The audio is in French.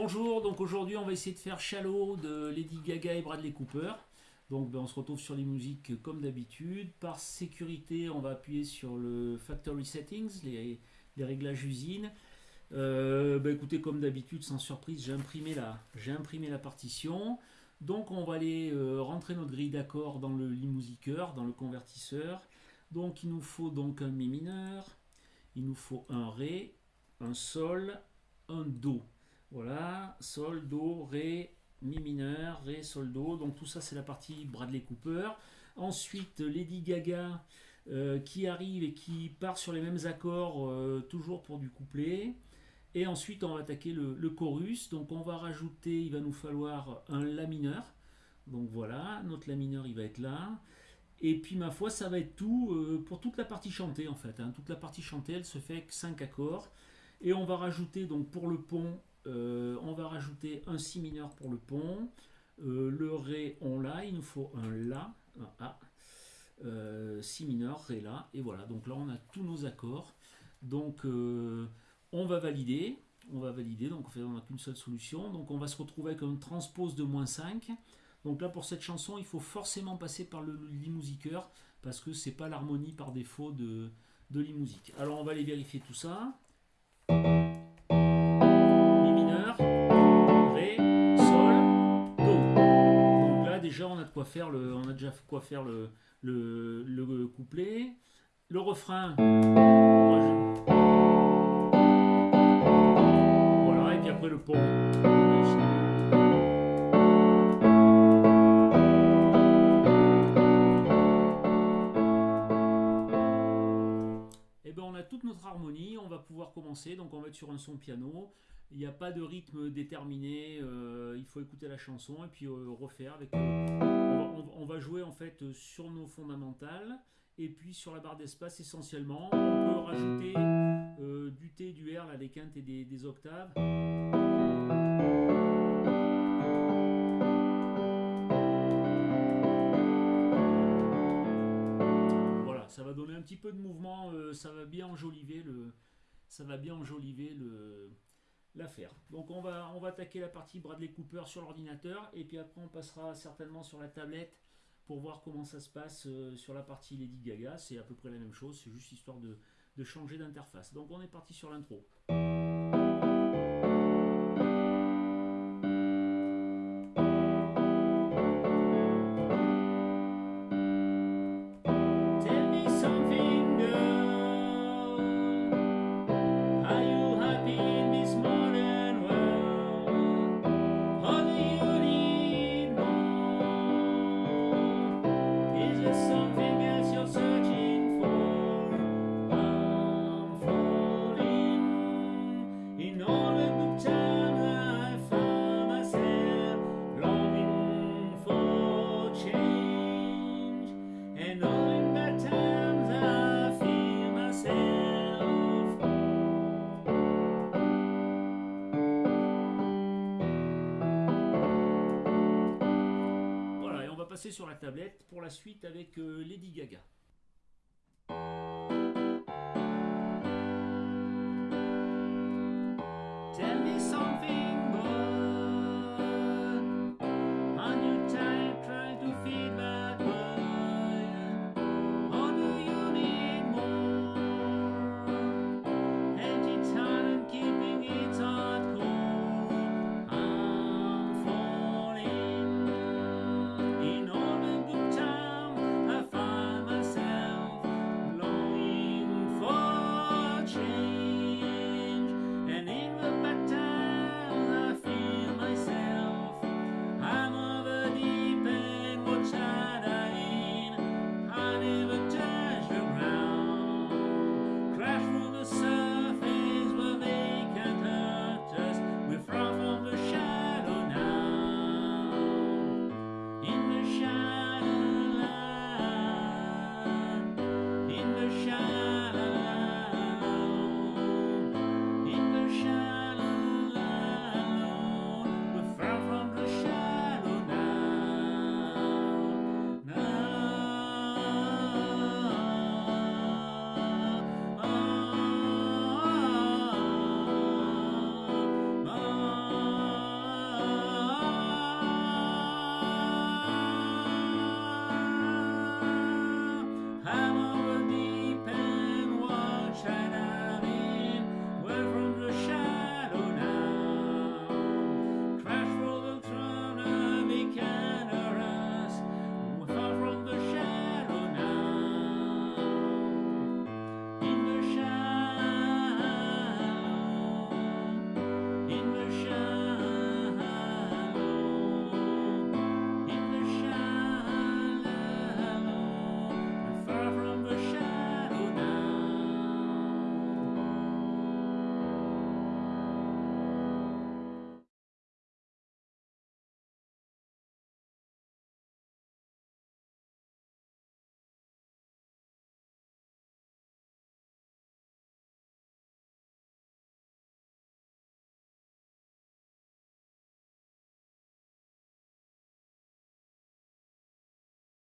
bonjour, donc aujourd'hui on va essayer de faire Shallow de Lady Gaga et Bradley Cooper. Donc ben, on se retrouve sur les musiques comme d'habitude. Par sécurité, on va appuyer sur le Factory Settings, les, réglages usine. Euh, ben, écoutez, comme d'habitude, sans surprise, j'ai imprimé, la, imprimé la partition. Donc on va aller euh, rentrer notre grille d'accords dans le Limusiqueur, dans le convertisseur. Donc il nous faut donc un Mi mineur, il nous faut un Ré, un Sol, un Do. Voilà, Sol, Do, Ré, Mi mineur, Ré, Sol, Do. Donc tout ça c'est la partie Bradley Cooper. Ensuite Lady Gaga euh, qui arrive et qui part sur les mêmes accords euh, toujours pour du couplet. Et ensuite on va attaquer le, chorus. Donc on va rajouter, il va nous falloir un La mineur. Donc voilà, notre La mineur il va être là. Et puis ma foi, ça va être tout euh, pour toute la partie chantée en fait. Hein. Toute la partie chantée, elle se fait avec 5 accords. Et on va rajouter donc pour le pont on va rajouter un Si mineur pour le pont. Euh, le Ré, on l'a, il nous faut un La, un A. Euh, si mineur, Ré, La. Et voilà, donc là on a tous nos accords. Donc on va valider. On va valider, donc on n'a qu'une seule solution. Donc on va se retrouver avec un transpose de moins 5. Donc là pour cette chanson, il faut forcément passer par le limusiqueur parce que c'est pas l'harmonie par défaut de, de limusique. Alors on va aller vérifier tout ça. Quoi faire le, on a déjà quoi faire le, le, couplet. Le refrain. Voilà, et puis après le pont. Et eh ben on a toute notre harmonie, on va pouvoir commencer, donc on va être sur un son piano. Il n'y a pas de rythme déterminé, euh, il faut écouter la chanson et puis euh, refaire avec. Euh, on, va jouer en fait sur nos fondamentales et puis sur la barre d'espace essentiellement. On peut rajouter du T, du R, des quintes et des, octaves. Voilà, ça va donner un petit peu de mouvement, ça va bien enjoliver le, ça va bien enjoliver le, l'affaire. Donc on va, on va attaquer la partie Bradley Cooper sur l'ordinateur et puis après on passera certainement sur la tablette pour voir comment ça se passe euh, sur la partie Lady Gaga. C'est à peu près la même chose, c'est juste histoire de, de changer d'interface. Donc on est parti sur l'intro. Sur la tablette pour la suite avec euh, Lady Gaga.